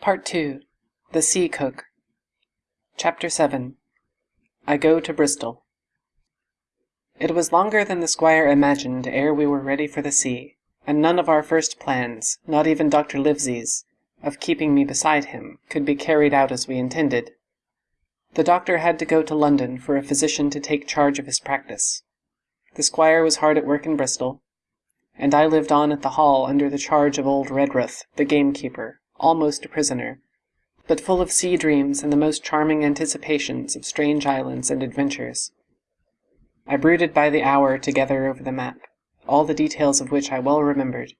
Part 2 The Sea Cook Chapter 7 I Go to Bristol It was longer than the squire imagined ere we were ready for the sea, and none of our first plans, not even Dr. Livesey's, of keeping me beside him, could be carried out as we intended. The doctor had to go to London for a physician to take charge of his practice. The squire was hard at work in Bristol, and I lived on at the Hall under the charge of old Redruth, the gamekeeper, almost a prisoner, but full of sea dreams and the most charming anticipations of strange islands and adventures. I brooded by the hour together over the map, all the details of which I well remembered.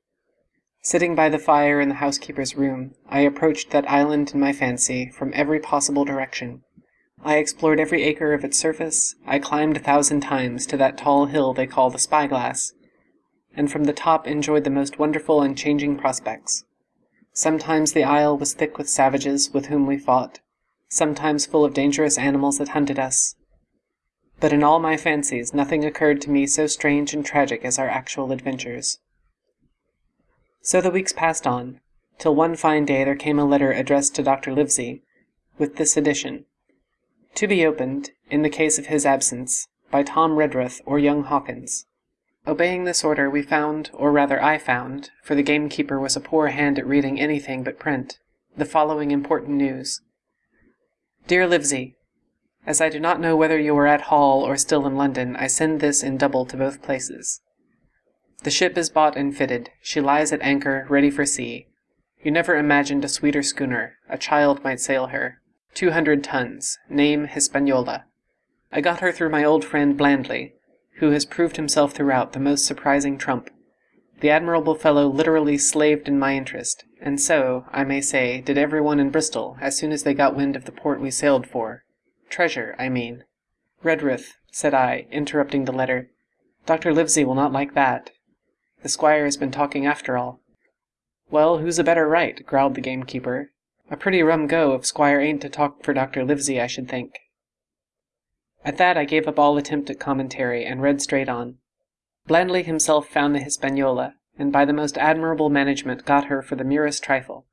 Sitting by the fire in the housekeeper's room, I approached that island in my fancy from every possible direction. I explored every acre of its surface, I climbed a thousand times to that tall hill they call the Spyglass, and from the top enjoyed the most wonderful and changing prospects. Sometimes the isle was thick with savages with whom we fought, sometimes full of dangerous animals that hunted us. But in all my fancies nothing occurred to me so strange and tragic as our actual adventures. So the weeks passed on, till one fine day there came a letter addressed to Dr. Livesey, with this addition: To be opened, in the case of his absence, by Tom Redruth or young Hawkins. Obeying this order, we found, or rather I found, for the gamekeeper was a poor hand at reading anything but print, the following important news: Dear Livesey, As I do not know whether you are at Hall or still in London, I send this in double to both places. The ship is bought and fitted. She lies at anchor, ready for sea. You never imagined a sweeter schooner. A child might sail her. Two hundred tons. Name Hispaniola. I got her through my old friend Blandly who has proved himself throughout the most surprising trump. The admirable fellow literally slaved in my interest, and so, I may say, did every one in Bristol as soon as they got wind of the port we sailed for. Treasure, I mean. Redruth, said I, interrupting the letter, Dr. Livesey will not like that. The squire has been talking after all. Well, who's a better right? growled the gamekeeper. A pretty rum go if squire ain't to talk for Dr. Livesey, I should think. At that I gave up all attempt at commentary, and read straight on. Blandly himself found the Hispaniola, and by the most admirable management got her for the merest trifle.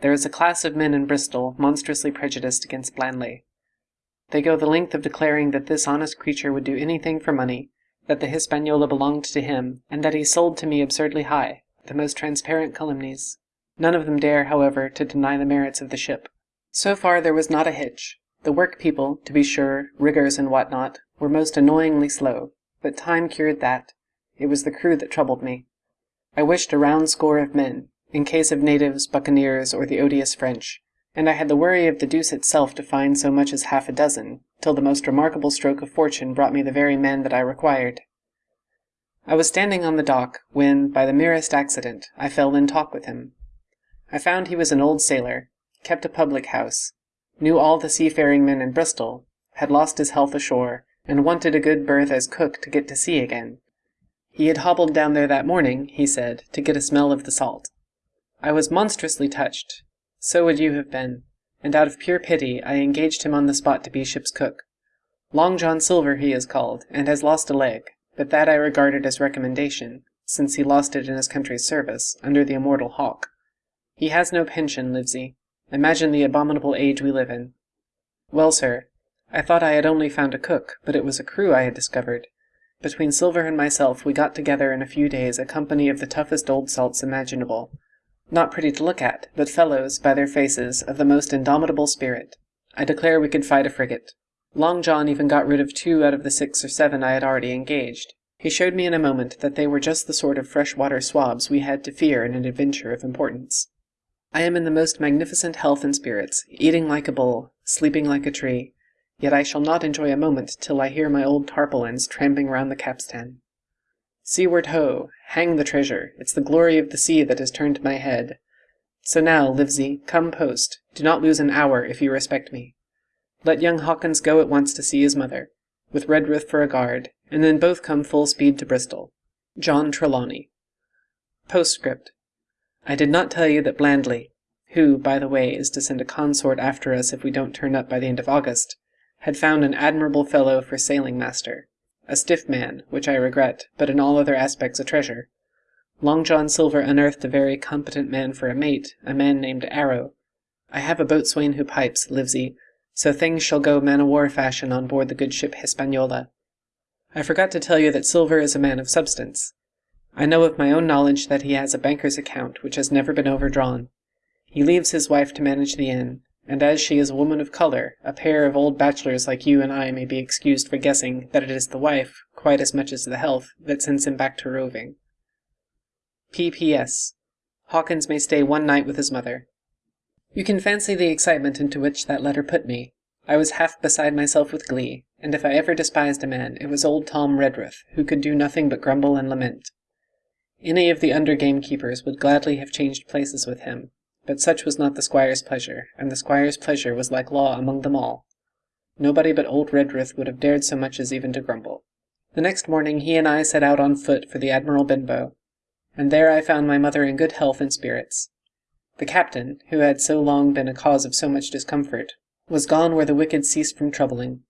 There is a class of men in Bristol monstrously prejudiced against Blandly. They go the length of declaring that this honest creature would do anything for money, that the Hispaniola belonged to him, and that he sold to me absurdly high, the most transparent calumnies. None of them dare, however, to deny the merits of the ship. So far there was not a hitch. The work people, to be sure, riggers and what not, were most annoyingly slow, but time cured that. It was the crew that troubled me. I wished a round score of men, in case of natives, buccaneers, or the odious French, and I had the worry of the deuce itself to find so much as half a dozen, till the most remarkable stroke of fortune brought me the very men that I required. I was standing on the dock, when, by the merest accident, I fell in talk with him. I found he was an old sailor, kept a public house, knew all the seafaring men in Bristol, had lost his health ashore, and wanted a good berth as cook to get to sea again. He had hobbled down there that morning, he said, to get a smell of the salt. I was monstrously touched. So would you have been, and out of pure pity I engaged him on the spot to be ship's cook. Long John Silver he is called, and has lost a leg, but that I regarded as recommendation, since he lost it in his country's service, under the immortal Hawke. He has no pension, Livesey, Imagine the abominable age we live in. Well, sir, I thought I had only found a cook, but it was a crew I had discovered. Between Silver and myself we got together in a few days a company of the toughest old salts imaginable. Not pretty to look at, but fellows, by their faces, of the most indomitable spirit. I declare we could fight a frigate. Long John even got rid of two out of the six or seven I had already engaged. He showed me in a moment that they were just the sort of fresh-water swabs we had to fear in an adventure of importance. I am in the most magnificent health and spirits, eating like a bull, sleeping like a tree, yet I shall not enjoy a moment till I hear my old tarpaulins tramping round the capstan. Seaward ho! Hang the treasure! It's the glory of the sea that has turned my head. So now, Livesey, come post. Do not lose an hour, if you respect me. Let young Hawkins go at once to see his mother, with Redruth for a guard, and then both come full speed to Bristol. John Trelawney. Postscript. I did not tell you that Blandly, who, by the way, is to send a consort after us if we don't turn up by the end of August, had found an admirable fellow for sailing master. A stiff man, which I regret, but in all other aspects a treasure. Long John Silver unearthed a very competent man for a mate, a man named Arrow. I have a boatswain who pipes, Livesey, so things shall go man-o'-war fashion on board the good ship Hispaniola. I forgot to tell you that Silver is a man of substance. I know of my own knowledge that he has a banker's account which has never been overdrawn. He leaves his wife to manage the inn, and as she is a woman of colour, a pair of old bachelors like you and I may be excused for guessing that it is the wife, quite as much as the health, that sends him back to roving. P.P.S. Hawkins may stay one night with his mother. You can fancy the excitement into which that letter put me. I was half beside myself with glee, and if I ever despised a man, it was old Tom Redruth, who could do nothing but grumble and lament. Any of the under gamekeepers would gladly have changed places with him, but such was not the squire's pleasure, and the squire's pleasure was like law among them all. Nobody but old Redruth would have dared so much as even to grumble. The next morning he and I set out on foot for the Admiral Benbow, and there I found my mother in good health and spirits. The captain, who had so long been a cause of so much discomfort, was gone where the wicked ceased from troubling.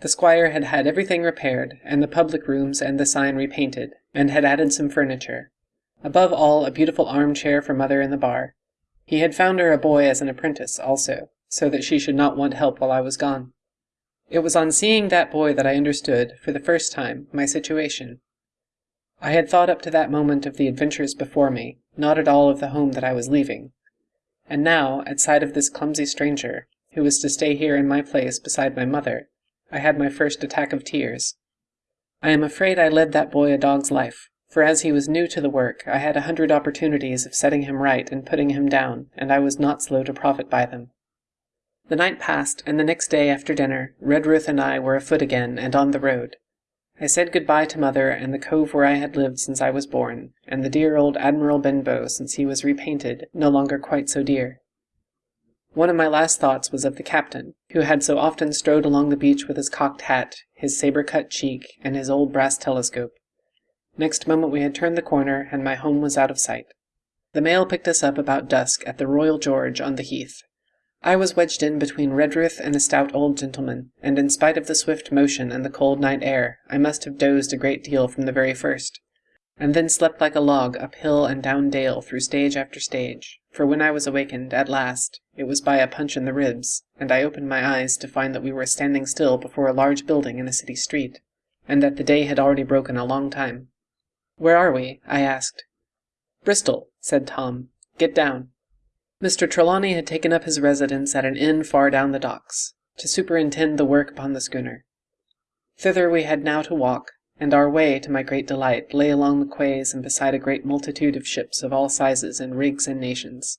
The squire had had everything repaired, and the public rooms and the sign repainted, and had added some furniture. Above all, a beautiful armchair for mother in the bar, he had found her a boy as an apprentice, also, so that she should not want help while I was gone. It was on seeing that boy that I understood, for the first time, my situation. I had thought up to that moment of the adventures before me, not at all of the home that I was leaving. And now, at sight of this clumsy stranger, who was to stay here in my place beside my mother, I had my first attack of tears. I am afraid I led that boy a dog's life, for as he was new to the work, I had a hundred opportunities of setting him right and putting him down, and I was not slow to profit by them. The night passed, and the next day after dinner, Redruth and I were afoot again and on the road. I said good-bye to mother and the cove where I had lived since I was born, and the dear old Admiral Benbow since he was repainted, no longer quite so dear. One of my last thoughts was of the captain, who had so often strode along the beach with his cocked hat, his sabre-cut cheek, and his old brass telescope. Next moment we had turned the corner, and my home was out of sight. The mail picked us up about dusk at the Royal George on the Heath. I was wedged in between Redruth and a stout old gentleman, and in spite of the swift motion and the cold night air, I must have dozed a great deal from the very first, and then slept like a log up hill and down dale through stage after stage, for when I was awakened, at last, it was by a punch in the ribs, and I opened my eyes to find that we were standing still before a large building in a city street, and that the day had already broken a long time. Where are we? I asked. Bristol, said Tom. Get down. Mr. Trelawney had taken up his residence at an inn far down the docks, to superintend the work upon the schooner. Thither we had now to walk, and our way, to my great delight, lay along the quays and beside a great multitude of ships of all sizes and rigs and nations.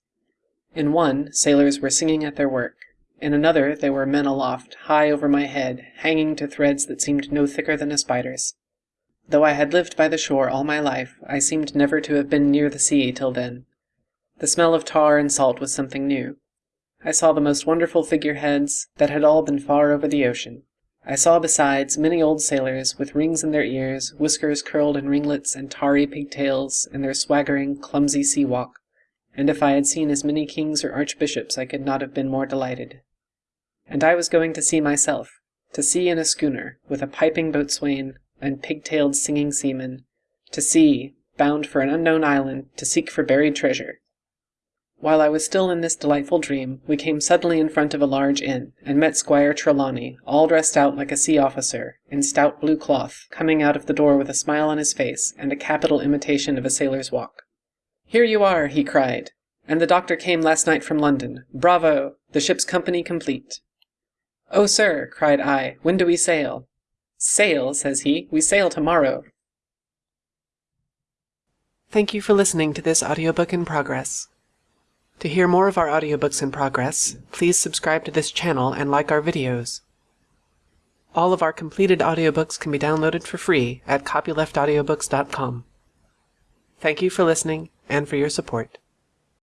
In one, sailors were singing at their work. In another, there were men aloft, high over my head, hanging to threads that seemed no thicker than a spider's. Though I had lived by the shore all my life, I seemed never to have been near the sea till then. The smell of tar and salt was something new. I saw the most wonderful figureheads that had all been far over the ocean. I saw besides many old sailors with rings in their ears, whiskers curled in ringlets, and tarry pigtails, in their swaggering, clumsy sea walk, and if I had seen as many kings or archbishops I could not have been more delighted. And I was going to sea myself, to sea in a schooner, with a piping boatswain, and pig-tailed singing seamen, to sea, bound for an unknown island, to seek for buried treasure. While I was still in this delightful dream, we came suddenly in front of a large inn, and met Squire Trelawney, all dressed out like a sea officer, in stout blue cloth, coming out of the door with a smile on his face, and a capital imitation of a sailor's walk. Here you are, he cried, and the doctor came last night from London. Bravo! The ship's company complete. Oh, sir, cried I, when do we sail? Sail, says he. We sail tomorrow. Thank you for listening to this audiobook in progress. To hear more of our audiobooks in progress, please subscribe to this channel and like our videos. All of our completed audiobooks can be downloaded for free at copyleftaudiobooks.com. Thank you for listening and for your support.